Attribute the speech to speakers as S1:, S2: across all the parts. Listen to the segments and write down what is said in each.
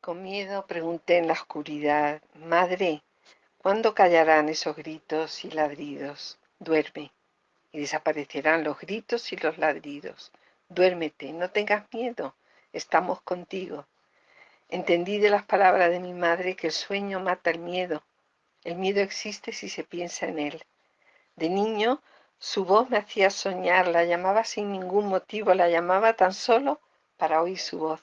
S1: Con miedo pregunté en la oscuridad, Madre, ¿cuándo callarán esos gritos y ladridos? Duerme, y desaparecerán los gritos y los ladridos. Duérmete, no tengas miedo, estamos contigo. Entendí de las palabras de mi madre que el sueño mata el miedo. El miedo existe si se piensa en él. De niño, su voz me hacía soñar, la llamaba sin ningún motivo, la llamaba tan solo para oír su voz.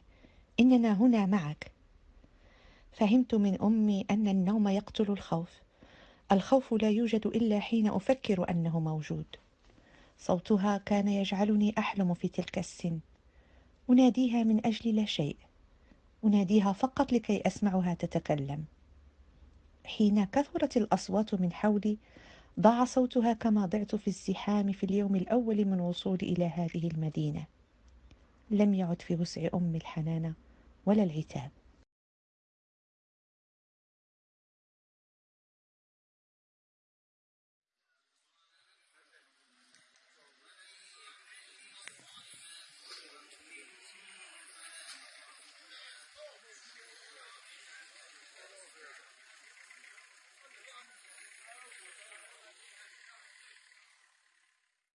S2: إننا هنا معك فهمت من أمي أن النوم يقتل الخوف الخوف لا يوجد إلا حين أفكر أنه موجود صوتها كان يجعلني أحلم في تلك السن أناديها من أجل لا شيء أناديها فقط لكي أسمعها تتكلم حين كثرت الأصوات من حولي ضاع صوتها كما ضعت في الزحام في اليوم الأول من وصولي إلى هذه المدينة لم يعد في وسع أمي الحنانه ولا العتاب